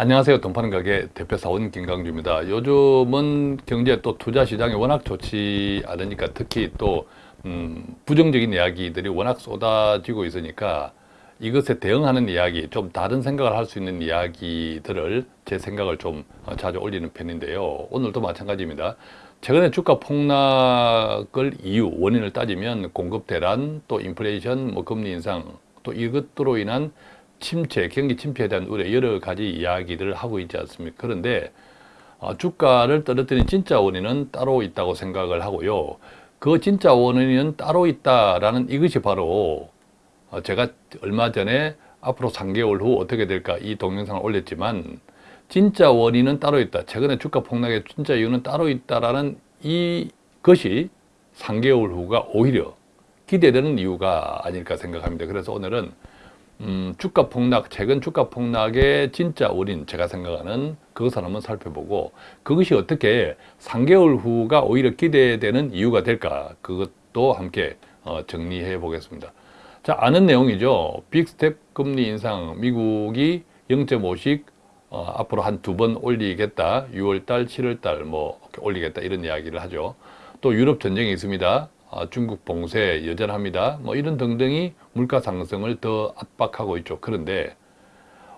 안녕하세요. 동파는 가게 대표사원 김강주입니다. 요즘은 경제 또 투자 시장이 워낙 좋지 않으니까 특히 또 음, 부정적인 이야기들이 워낙 쏟아지고 있으니까 이것에 대응하는 이야기, 좀 다른 생각을 할 수 있는 이야기들을 제 생각을 좀 어, 자주 올리는 편인데요. 오늘도 마찬가지입니다. 최근에 주가 폭락을 이유, 원인을 따지면 공급 대란, 또 인플레이션, 뭐 금리 인상, 또 이것들로 인한 침체, 경기 침체에 대한 우려 여러 가지 이야기들을 하고 있지 않습니까? 그런데 어, 주가를 떨어뜨린 진짜 원인은 따로 있다고 생각을 하고요. 그 진짜 원인은 따로 있다라는 이것이 바로 어, 제가 얼마 전에 앞으로 3개월 후 어떻게 될까 이 동영상을 올렸지만 진짜 원인은 따로 있다. 최근에 주가 폭락의 진짜 이유는 따로 있다라는 이것이 3개월 후가 오히려 기대되는 이유가 아닐까 생각합니다. 그래서 오늘은 음, 주가 폭락, 최근 주가 폭락의 진짜 원인 제가 생각하는 그것을 한번 살펴보고 그것이 어떻게 3개월 후가 오히려 기대되는 이유가 될까 그것도 함께 어, 정리해 보겠습니다. 자 아는 내용이죠. 빅스텝 금리 인상 미국이 0.5씩 어, 앞으로 한 두 번 올리겠다. 6월달, 7월달 뭐 올리겠다 이런 이야기를 하죠. 또 유럽 전쟁이 있습니다. 아, 중국 봉쇄 여전합니다. 뭐 이런 등등이 물가 상승을 더 압박하고 있죠. 그런데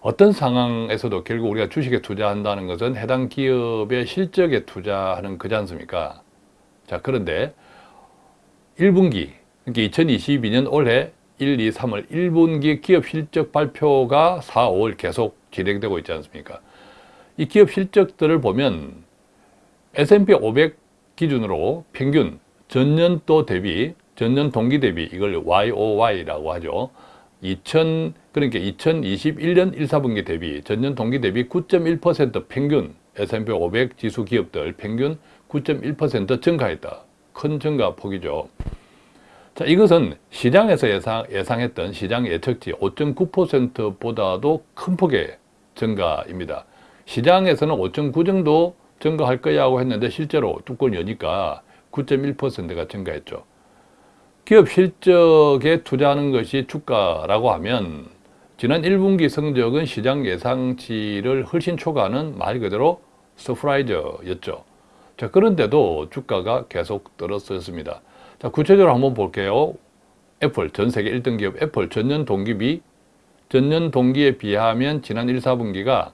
어떤 상황에서도 결국 우리가 주식에 투자한다는 것은 해당 기업의 실적에 투자하는 거지 않습니까? 자, 그런데 1분기, 그러니까 2022년 올해 1, 2, 3월 1분기 기업 실적 발표가 4, 5월 계속 진행되고 있지 않습니까? 이 기업 실적들을 보면 S&P 500 기준으로 평균 전년도 대비, 전년 동기 대비 이걸 YOY라고 하죠. 2000 그러니까 2021년 1, 4분기 대비 전년 동기 대비 9.1% 평균 S&P 500 지수 기업들 평균 9.1% 증가했다. 큰 증가 폭이죠. 자, 이것은 시장에서 예상, 예상했던 시장 예측치 5.9%보다도 큰 폭의 증가입니다. 시장에서는 5.9 정도 증가할 거야 하고 했는데 실제로 뚜껑 여니까 9.1%가 증가했죠. 기업 실적에 투자하는 것이 주가라고 하면 지난 1분기 성적은 시장 예상치를 훨씬 초과하는 말 그대로 서프라이즈였죠. 자, 그런데도 주가가 계속 떨어졌습니다. 자, 구체적으로 한번 볼게요. 애플, 전 세계 1등 기업 애플 전년 동기비 전년 동기에 비하면 지난 1, 4분기가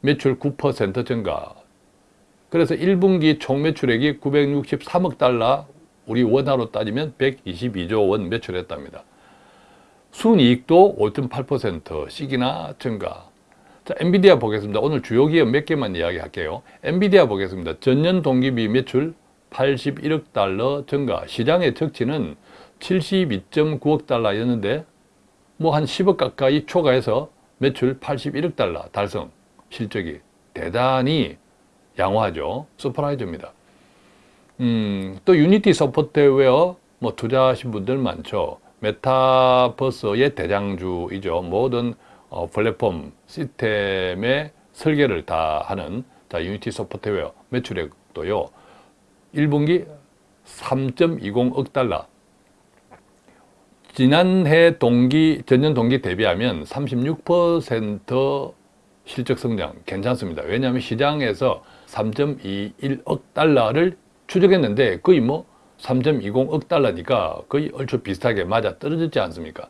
매출 9% 증가 그래서 1분기 총 매출액이 963억 달러, 우리 원화로 따지면 122조 원 매출했답니다. 순이익도 5.8%씩이나 증가. 자, 엔비디아 보겠습니다. 오늘 주요 기업 몇 개만 이야기할게요. 엔비디아 보겠습니다. 전년 동기비 매출 81억 달러 증가. 시장의 적치는 72.9억 달러였는데 뭐 한 10억 가까이 초과해서 매출 81억 달러 달성. 실적이 대단히 양호하죠. 서프라이즈입니다. 음, 또 유니티 소프트웨어 뭐 투자하신 분들 많죠. 메타버스의 대장주이죠. 모든 어, 플랫폼 시스템의 설계를 다 하는 자, 유니티 소프트웨어 매출액도요. 1분기 3.20억 달러. 지난해 동기, 전년 동기 대비하면 36% 실적 성장 괜찮습니다. 왜냐하면 시장에서 3.21억 달러를 추적했는데 거의 뭐 3.20억 달러니까 거의 얼추 비슷하게 맞아 떨어졌지 않습니까?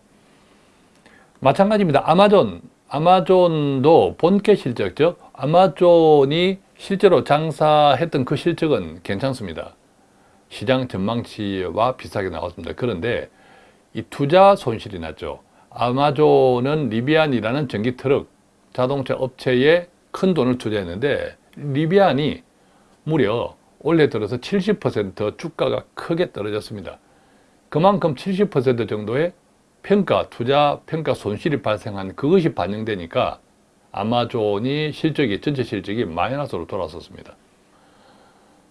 마찬가지입니다. 아마존, 아마존도 본캐 실적, 즉 아마존이 실제로 장사했던 그 실적은 괜찮습니다. 시장 전망치와 비슷하게 나왔습니다. 그런데 이 투자 손실이 났죠. 아마존은 리비안이라는 전기 트럭 자동차 업체에 큰 돈을 투자했는데 리비안이 무려 올해 들어서 70% 주가가 크게 떨어졌습니다. 그만큼 70% 정도의 평가, 투자 평가 손실이 발생한 그것이 반영되니까 아마존이 실적이, 전체 실적이 마이너스로 돌아섰습니다.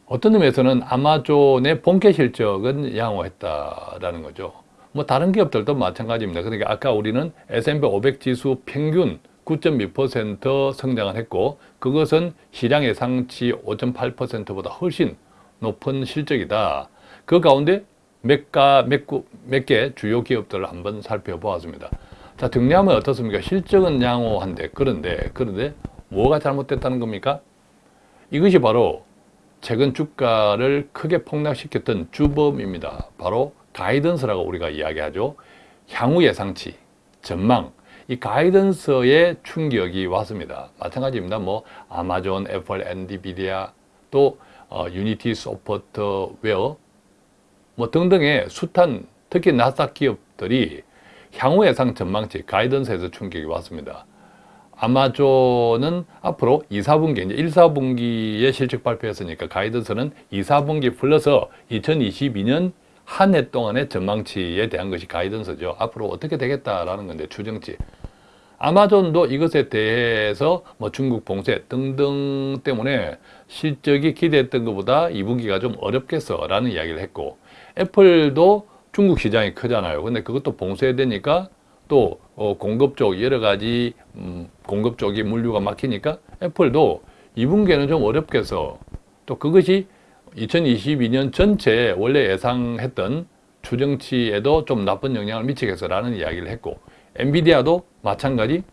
어떤 의미에서는 아마존의 본캐 실적은 양호했다라는 거죠. 뭐 다른 기업들도 마찬가지입니다. 그러니까 아까 우리는 S&P 500 지수 평균 9.2% 성장을 했고 그것은 시장 예상치 5.8%보다 훨씬 높은 실적이다. 그 가운데 몇개 몇 주요 기업들을 한번 살펴보았습니다. 자, 정리하면 어떻습니까? 실적은 양호한데, 그런데, 그런데 뭐가 잘못됐다는 겁니까? 이것이 바로 최근 주가를 크게 폭락시켰던 주범입니다. 바로 가이던스라고 우리가 이야기하죠. 향후 예상치, 전망, 이 가이던스의 충격이 왔습니다. 마찬가지입니다. 뭐 아마존, 애플, 엔비디아, 또 어, 유니티 소프트웨어 뭐 등등의 숱한 특히 나스닥 기업들이 향후 예상 전망치 가이던스에서 충격이 왔습니다. 아마존은 앞으로 2, 4분기, 이제 1, 4분기에 실적 발표했으니까 가이던스는 2, 4분기 플러스 2022년 한 해 동안의 전망치에 대한 것이 가이던스죠. 앞으로 어떻게 되겠다라는 건데 추정치. 아마존도 이것에 대해서 뭐 중국 봉쇄 등등 때문에 실적이 기대했던 것보다 2분기가 좀 어렵겠어 라는 이야기를 했고 애플도 중국 시장이 크잖아요. 근데 그것도 봉쇄되니까 또 어, 공급 쪽 여러 가지 음, 공급 쪽이 물류가 막히니까 애플도 2분기에는 좀 어렵겠어. 또 그것이 2022년 전체 원래 예상했던 추정치에도 좀 나쁜 영향을 미치겠어라는 이야기를 했고 엔비디아도 마찬가지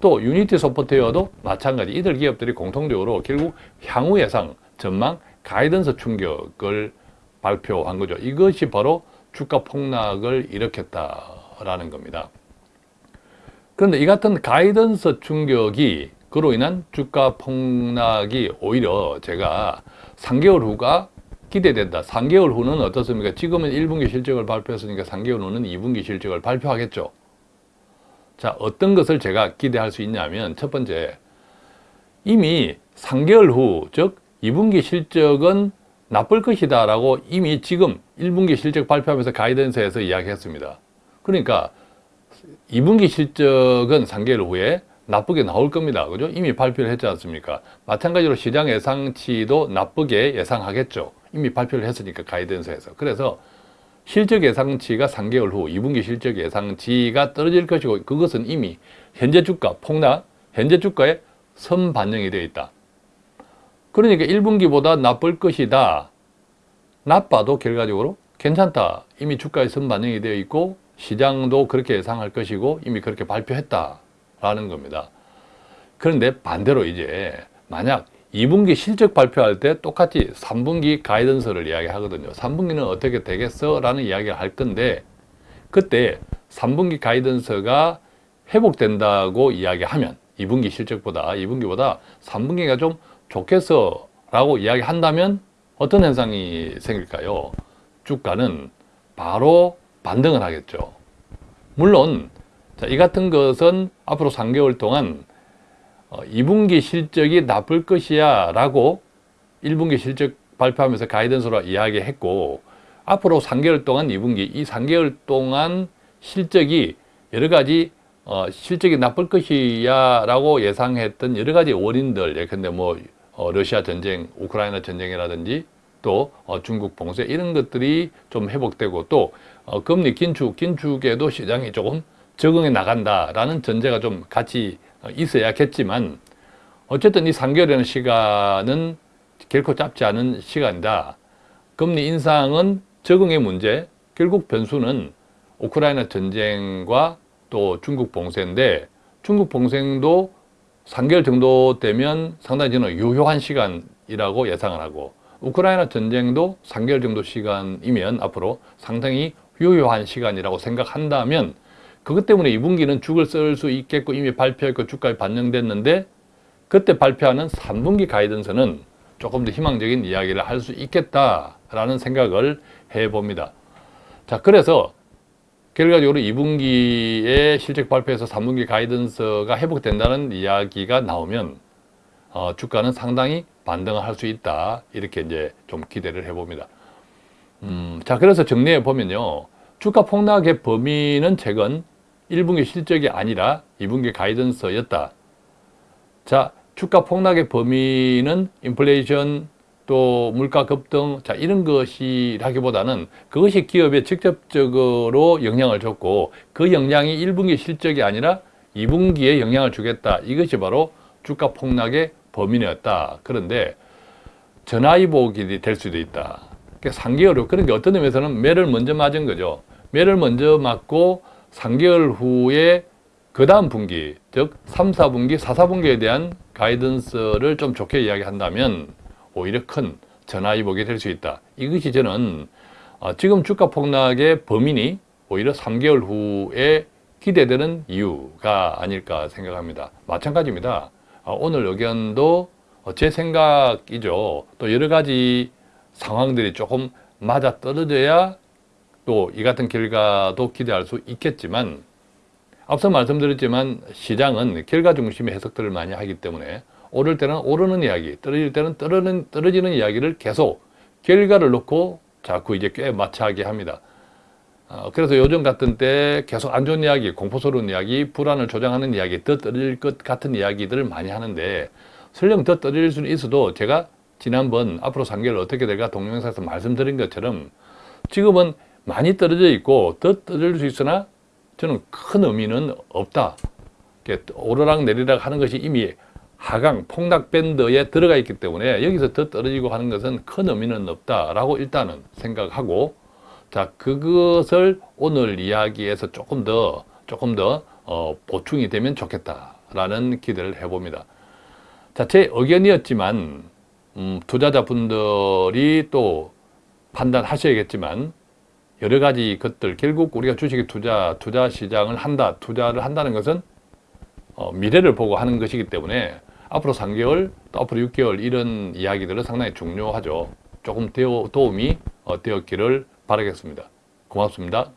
또 유니티 소프트웨어도 마찬가지 이들 기업들이 공통적으로 결국 향후 예상 전망 가이던스 충격을 발표한 거죠. 이것이 바로 주가 폭락을 일으켰다라는 겁니다. 그런데 이 같은 가이던스 충격이 그로 인한 주가 폭락이 오히려 제가 3개월 후가 기대된다. 3개월 후는 어떻습니까? 지금은 1분기 실적을 발표했으니까 3개월 후는 2분기 실적을 발표하겠죠. 자, 어떤 것을 제가 기대할 수 있냐면 첫 번째, 이미 3개월 후, 즉 2분기 실적은 나쁠 것이다 라고 이미 지금 1분기 실적 발표하면서 가이던스에서 이야기했습니다. 그러니까 2분기 실적은 3개월 후에 나쁘게 나올 겁니다. 그죠? 이미 발표를 했지 않습니까? 마찬가지로 시장 예상치도 나쁘게 예상하겠죠. 이미 발표를 했으니까 가이던스에서. 그래서 실적 예상치가 3개월 후 2분기 실적 예상치가 떨어질 것이고 그것은 이미 현재 주가 폭락, 현재 주가에 선 반영이 되어 있다. 그러니까 1분기보다 나쁠 것이다. 나빠도 결과적으로 괜찮다. 이미 주가에 선 반영이 되어 있고 시장도 그렇게 예상할 것이고 이미 그렇게 발표했다 라는 겁니다. 그런데 반대로 이제 만약 2분기 실적 발표할 때 똑같이 3분기 가이던스를 이야기하거든요. 3분기는 어떻게 되겠어? 라는 이야기를 할 건데 그때 3분기 가이던스가 회복된다고 이야기하면 2분기 실적보다 2분기보다 3분기가 좀 좋겠어 라고 이야기한다면 어떤 현상이 생길까요? 주가는 바로 반등을 하겠죠. 물론 자, 이 같은 것은 앞으로 3개월 동안 어, 2분기 실적이 나쁠 것이야 라고 1분기 실적 발표하면서 가이던스로 이야기했고 앞으로 3개월 동안 2분기 이 3개월 동안 실적이 여러 가지 어, 실적이 나쁠 것이야 라고 예상했던 여러 가지 원인들 예컨대 뭐 어, 러시아 전쟁, 우크라이나 전쟁이라든지 또 어, 중국 봉쇄 이런 것들이 좀 회복되고 또 어, 금리 긴축, 긴축에도 시장이 조금 적응해 나간다라는 전제가 좀 같이 어, 있어야겠지만 어쨌든 이 3개월이라는 시간은 결코 짧지 않은 시간이다. 금리 인상은 적응의 문제, 결국 변수는 우크라이나 전쟁과 또 중국 봉쇄인데 중국 봉쇄도 3개월 정도 되면 상당히 저는 유효한 시간이라고 예상을 하고 우크라이나 전쟁도 3개월 정도 시간이면 앞으로 상당히 유효한 시간이라고 생각한다면 그것 때문에 2분기는 죽을 쓸 수 있겠고 이미 발표했고 주가에 반영됐는데 그때 발표하는 3분기 가이던스는 조금 더 희망적인 이야기를 할 수 있겠다라는 생각을 해봅니다. 자, 그래서 결과적으로 2분기에 실적 발표에서 3분기 가이던스가 회복된다는 이야기가 나오면 어, 주가는 상당히 반등을 할수 있다. 이렇게 이제 좀 기대를 해봅니다. 음, 자, 그래서 정리해 보면요. 주가 폭락의 범위는 최근 1분기 실적이 아니라 2분기 가이던스였다. 자, 주가 폭락의 범위는 인플레이션 또 물가 급등 자 이런 것이라기보다는 그것이 기업에 직접적으로 영향을 줬고 그 영향이 1분기 실적이 아니라 2분기에 영향을 주겠다. 이것이 바로 주가 폭락의 범인이었다. 그런데 전화위복이 될 수도 있다. 그러니까 3개월 후, 그러니까 어떤 의미에서는 매를 먼저 맞은 거죠. 매를 먼저 맞고 3개월 후에 그 다음 분기, 즉 3, 4분기, 4, 4분기에 대한 가이던스를 좀 좋게 이야기한다면 오히려 큰 전화위복이 될 수 있다. 이것이 저는 어, 지금 주가 폭락의 범인이 오히려 3개월 후에 기대되는 이유가 아닐까 생각합니다. 마찬가지입니다. 어, 오늘 의견도 어, 제 생각이죠. 또 여러 가지 상황들이 조금 맞아 떨어져야 또 이 같은 결과도 기대할 수 있겠지만 앞서 말씀드렸지만 시장은 결과 중심의 해석들을 많이 하기 때문에 오를 때는 오르는 이야기, 떨어질 때는 떨어는, 떨어지는 이야기를 계속 결과를 놓고 자꾸 이제 꽤 마차하게 합니다. 어, 그래서 요즘 같은 때 계속 안 좋은 이야기, 공포스러운 이야기, 불안을 조장하는 이야기, 더 떨어질 것 같은 이야기들을 많이 하는데 설령 더 떨어질 수는 있어도 제가 지난번 앞으로 3개월 어떻게 될까 동영상에서 말씀드린 것처럼 지금은 많이 떨어져 있고 더 떨어질 수 있으나 저는 큰 의미는 없다. 오르락 내리락 하는 것이 이미 하강 폭락 밴드에 들어가 있기 때문에 여기서 더 떨어지고 하는 것은 큰 의미는 없다라고 일단은 생각하고 자 그것을 오늘 이야기에서 조금 더 조금 더 어, 보충이 되면 좋겠다라는 기대를 해봅니다. 자 제 의견이었지만 음, 투자자분들이 또 판단하셔야겠지만 여러 가지 것들 결국 우리가 주식에 투자 투자 시장을 한다 투자를 한다는 것은 어, 미래를 보고 하는 것이기 때문에 앞으로 3개월 또 앞으로 6개월 이런 이야기들은 상당히 중요하죠. 조금 도움이 어, 되었기를 바라겠습니다. 고맙습니다.